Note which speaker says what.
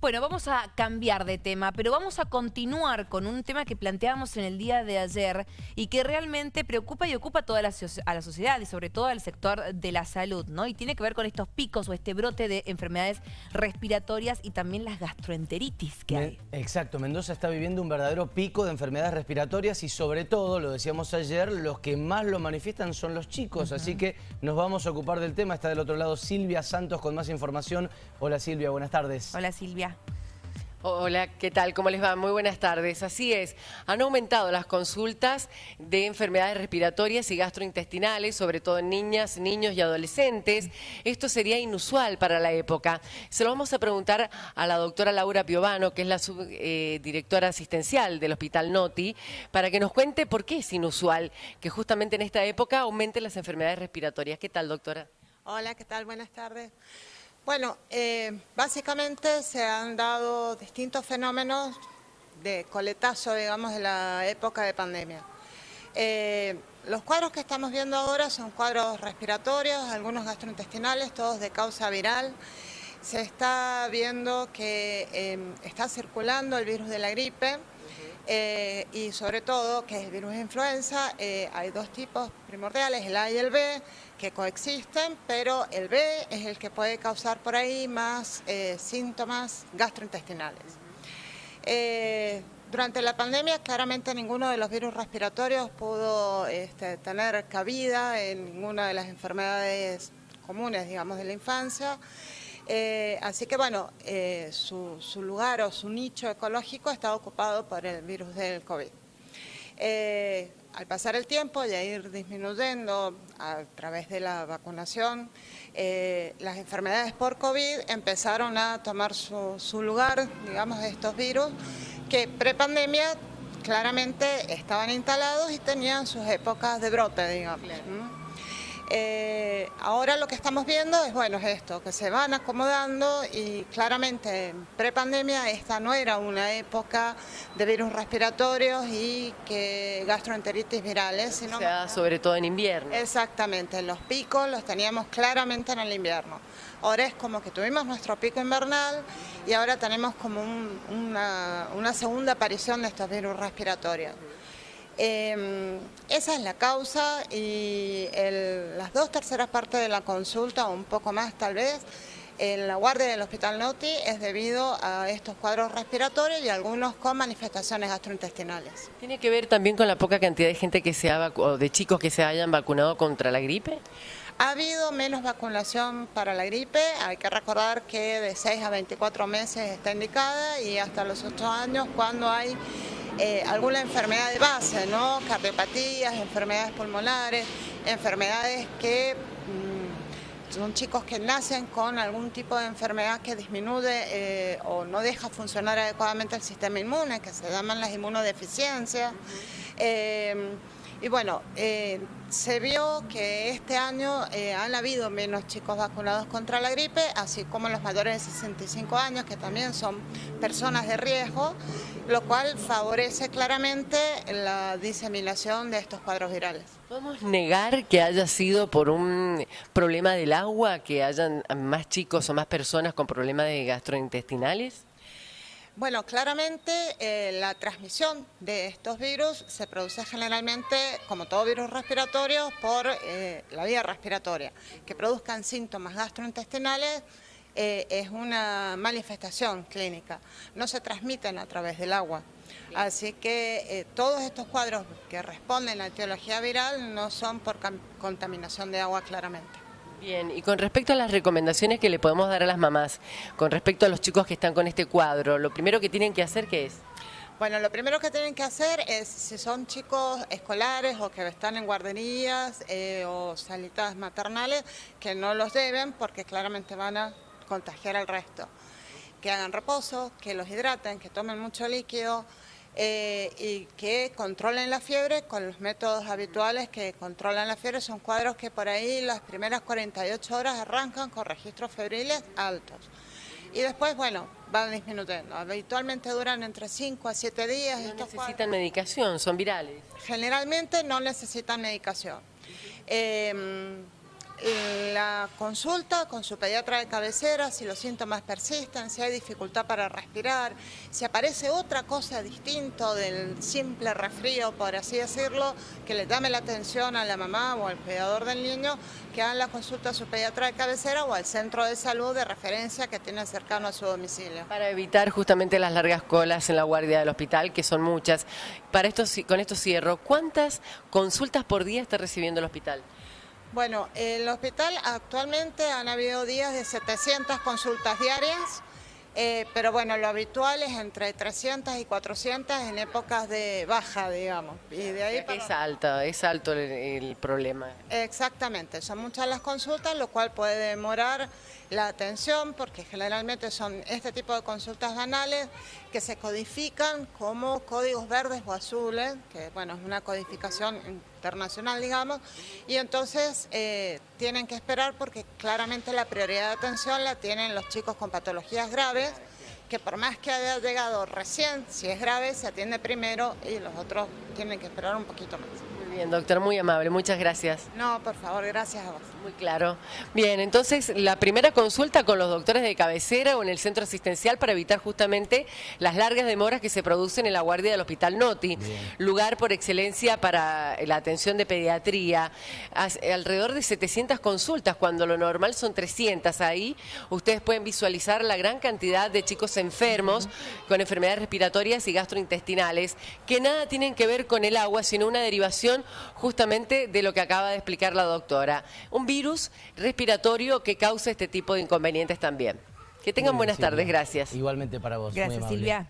Speaker 1: Bueno, vamos a cambiar de tema, pero vamos a continuar con un tema que planteábamos en el día de ayer y que realmente preocupa y ocupa a toda la, a la sociedad y sobre todo al sector de la salud, ¿no? Y tiene que ver con estos picos o este brote de enfermedades respiratorias y también las gastroenteritis que hay.
Speaker 2: Exacto, Mendoza está viviendo un verdadero pico de enfermedades respiratorias y sobre todo, lo decíamos ayer, los que más lo manifiestan son los chicos, así que nos vamos a ocupar del tema. Está del otro lado Silvia Santos con más información. Hola Silvia, buenas tardes.
Speaker 1: Hola Silvia.
Speaker 3: Hola, ¿qué tal? ¿Cómo les va? Muy buenas tardes. Así es, han aumentado las consultas de enfermedades respiratorias y gastrointestinales, sobre todo en niñas, niños y adolescentes. Esto sería inusual para la época. Se lo vamos a preguntar a la doctora Laura Piovano, que es la subdirectora eh, asistencial del Hospital Noti, para que nos cuente por qué es inusual que justamente en esta época aumenten las enfermedades respiratorias. ¿Qué tal, doctora?
Speaker 4: Hola, ¿qué tal? Buenas tardes. Bueno, eh, básicamente se han dado distintos fenómenos de coletazo, digamos, de la época de pandemia. Eh, los cuadros que estamos viendo ahora son cuadros respiratorios, algunos gastrointestinales, todos de causa viral. Se está viendo que em, está circulando el virus de la gripe eh, y sobre todo que el virus de influenza. hay dos tipos primordiales, el A y el B, que coexisten, pero el B es el que puede causar por ahí más eh, síntomas gastrointestinales. Eh, durante la pandemia claramente ninguno de los virus respiratorios pudo este, tener cabida en ninguna de las enfermedades comunes, digamos, de la infancia. Eh, así que bueno, su, su, lugar o su nicho ecológico está ocupado por el virus del COVID al pasar el tiempo y a ir disminuyendo a través de la vacunación, eh, las enfermedades por COVID empezaron a tomar su, lugar, digamos, de estos virus que prepandemia claramente estaban instalados y tenían sus épocas de brote, digamos. Eh, ahora lo que estamos viendo es, bueno, es esto, que se van acomodando y claramente en prepandemia esta no era una época de virus respiratorios y que gastroenteritis virales,
Speaker 3: sino... O sea, sobre todo en invierno.
Speaker 4: Exactamente, los picos los teníamos claramente en el invierno. Ahora es como que tuvimos nuestro pico invernal y ahora tenemos como una, una segunda aparición de estos virus respiratorios. Em, esa es la causa y las dos terceras partes de la consulta, o un poco más tal vez, en la guardia del Hospital Noti es debido a estos cuadros respiratorios y algunos con manifestaciones gastrointestinales.
Speaker 3: ¿Tiene que ver también con la poca cantidad de gente que se ha o de chicos que se hayan vacunado contra la gripe?
Speaker 4: Ha habido menos vacunación para la gripe, hay que recordar que de 6 a 24 meses está indicada y hasta los 8 años cuando hay eh, alguna enfermedad de base, ¿no? Cardiopatías, enfermedades pulmonares, enfermedades que mm, son chicos que nacen con algún tipo de enfermedad que disminuye eh, o no deja funcionar adecuadamente el sistema inmune, que se llaman las inmunodeficiencias. Eh, y bueno, eh, se vio que este año eh, han habido menos chicos vacunados contra la gripe, así como los mayores de 65 años, que también son personas de riesgo, lo cual favorece claramente la diseminación de estos cuadros virales.
Speaker 3: ¿Podemos negar que haya sido por un problema del agua, que hayan más chicos o más personas con problemas de gastrointestinales?
Speaker 4: Bueno, claramente eh, la transmisión de estos virus se produce generalmente, como todo virus respiratorio, por eh, la vía respiratoria. Que produzcan síntomas gastrointestinales eh, es una manifestación clínica, no se transmiten a través del agua. Así que todos estos cuadros que responden a la etiología viral no son por contaminación de agua claramente.
Speaker 3: Bien, y con respecto a las recomendaciones que le podemos dar a las mamás, con respecto a los chicos que están con este cuadro, lo primero que tienen que hacer, ¿qué es?
Speaker 4: Bueno, lo primero que tienen que hacer es, si son chicos escolares o que están en guarderías eh, o salitas maternales, que no los deben porque claramente van a contagiar al resto. Que hagan reposo, que los hidraten, que tomen mucho líquido, eh, y que controlen la fiebre con los métodos habituales que controlan la fiebre. Son cuadros que por ahí las primeras 48 horas arrancan con registros febriles altos. Y después, bueno, van disminuyendo. Habitualmente duran entre 5 a 7 días.
Speaker 3: No necesitan medicación, son virales.
Speaker 4: Generalmente no necesitan medicación. Em, la consulta con su pediatra de cabecera, si los síntomas persisten, si hay dificultad para respirar, si aparece otra cosa distinto del simple resfrío, por así decirlo, que le llame la atención a la mamá o al cuidador del niño, que hagan la consulta a su pediatra de cabecera o al centro de salud de referencia que tiene cercano a su domicilio.
Speaker 3: Para evitar justamente las largas colas en la guardia del hospital, que son muchas. Para esto, con esto cierro, ¿cuántas consultas por día está recibiendo el hospital?
Speaker 4: Bueno, el hospital actualmente han habido días de 700 consultas diarias, eh, pero bueno, lo habitual es entre 300 y 400 en épocas de baja, digamos.
Speaker 3: Y de ahí Es alto, es alto el, problema.
Speaker 4: Exactamente, son muchas las consultas, lo cual puede demorar la atención, porque generalmente son este tipo de consultas banales que se codifican como códigos verdes o azules, que bueno, es una codificación internacional, digamos, y entonces eh, tienen que esperar porque claramente la prioridad de atención la tienen los chicos con patologías graves, que por más que haya llegado recién, si es grave, se atiende primero y los otros tienen que esperar un poquito más.
Speaker 3: Bien, doctor, muy amable, muchas gracias.
Speaker 4: No, por favor, gracias a vos.
Speaker 3: Muy claro. Bien, entonces la primera consulta con los doctores de cabecera o en el centro asistencial para evitar justamente las largas demoras que se producen en la guardia del Hospital Noti, lugar por excelencia para la atención de pediatría. Alrededor de 700 consultas, cuando lo normal son 300. Ahí ustedes pueden visualizar la gran cantidad de chicos enfermos con enfermedades respiratorias y gastrointestinales que nada tienen que ver con el agua, sino una derivación justamente de lo que acaba de explicar la doctora. Un virus respiratorio que causa este tipo de inconvenientes también. Que tengan buenas tardes, gracias.
Speaker 2: Igualmente para vos.
Speaker 1: Gracias, Silvia.